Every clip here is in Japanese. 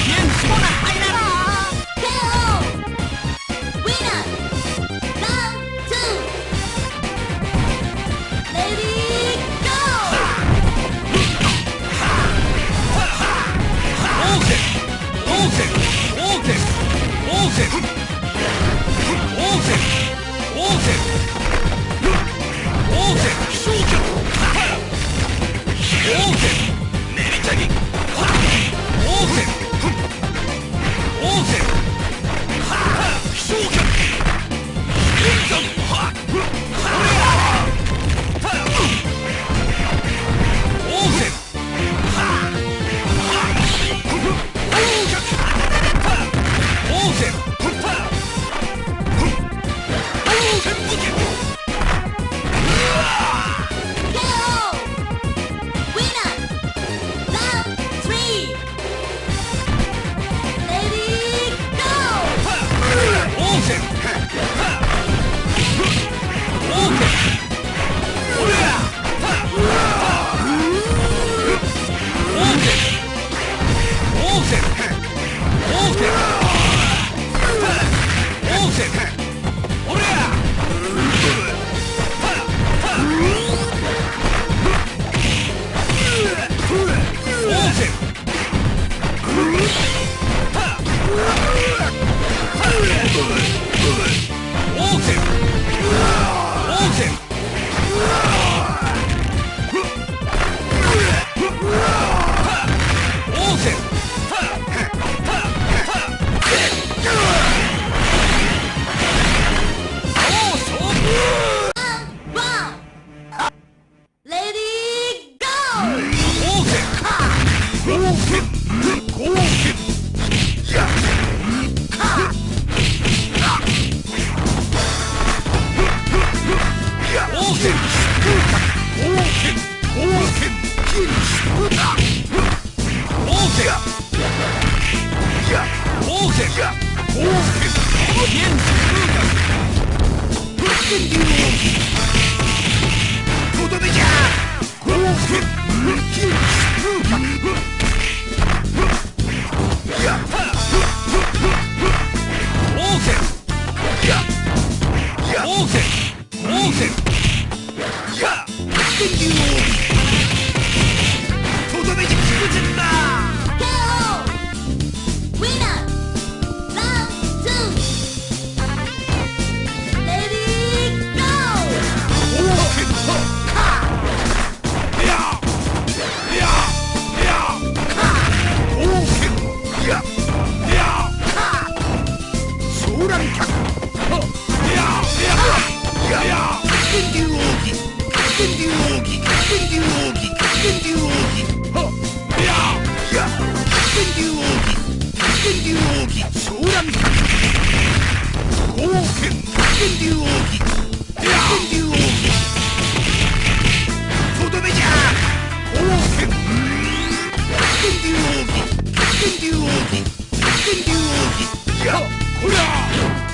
天使 Listen. 光線や電流の帯とどめに効くじんだ KO ウィナーラウンド2レディーゴー。オーケントカー。やややカーオーケンややカーソーランキャップややこりゃ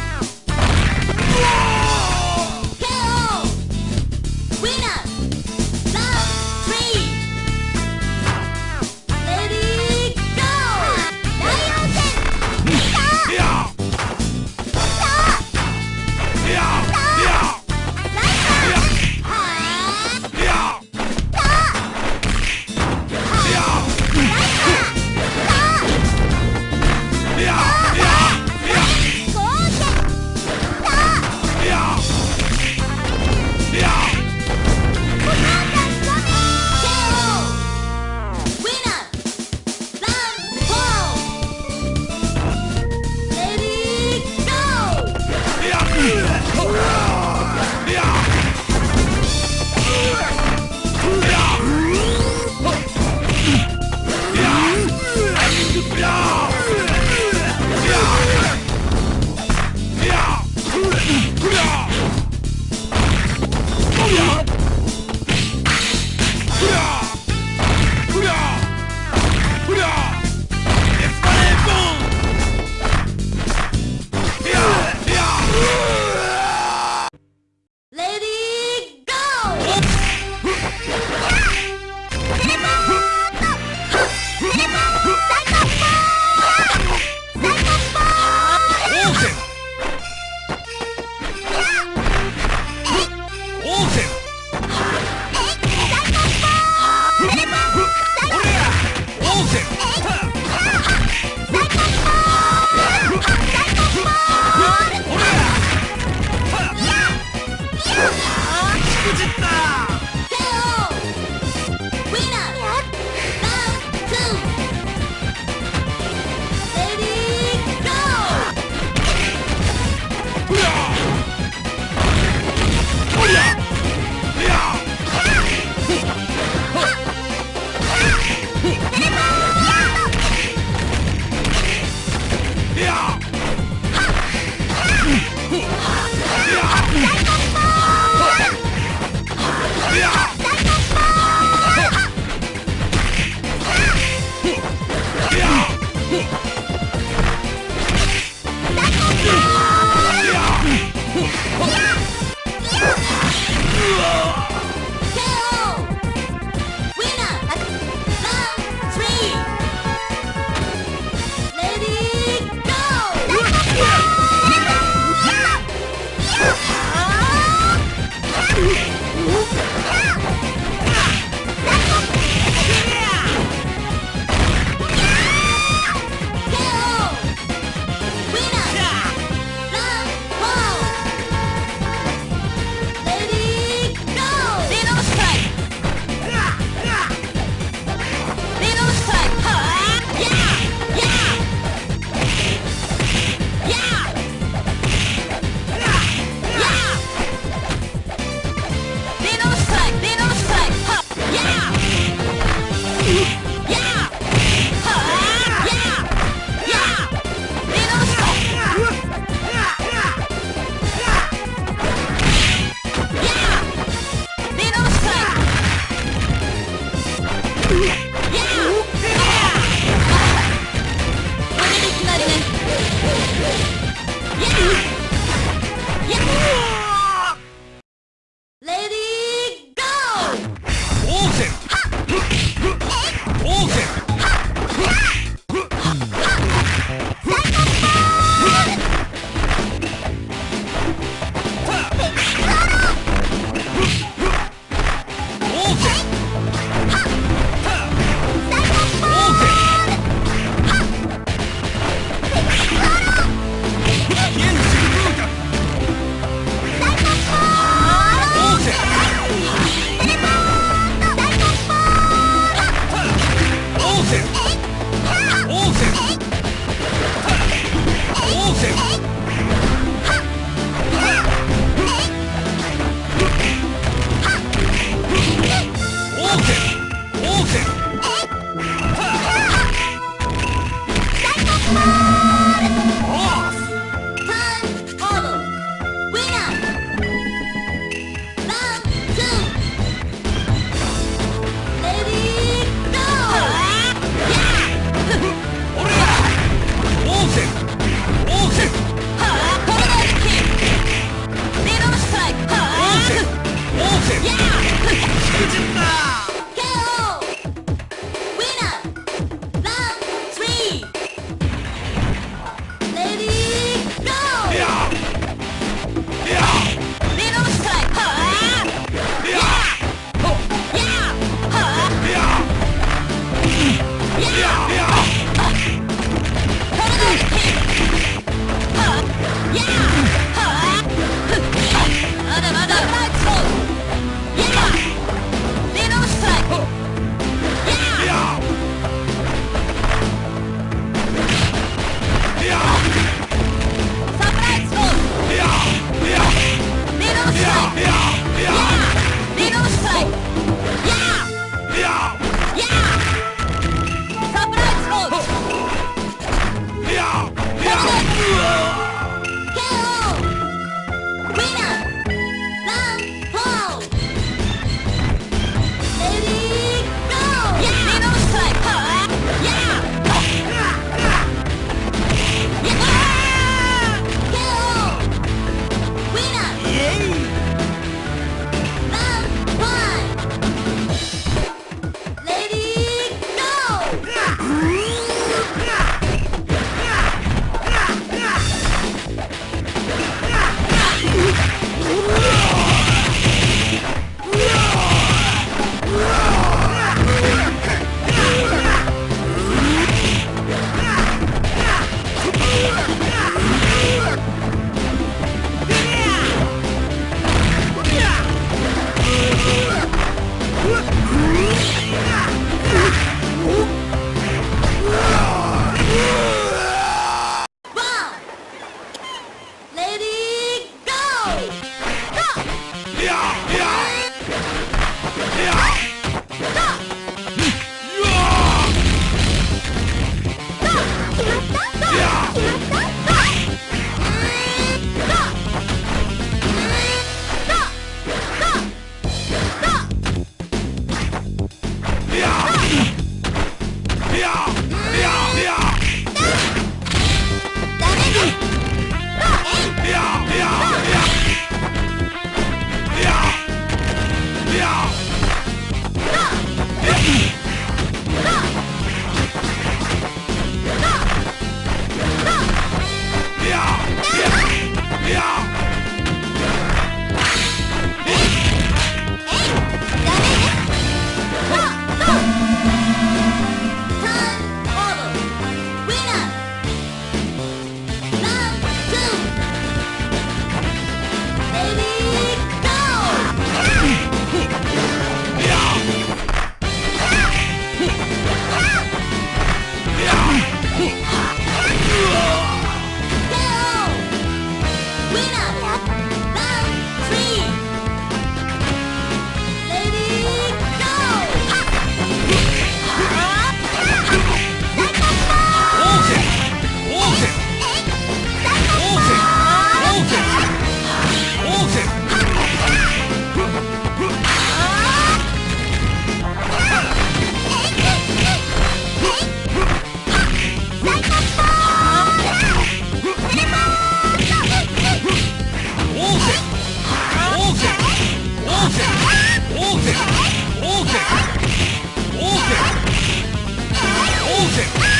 템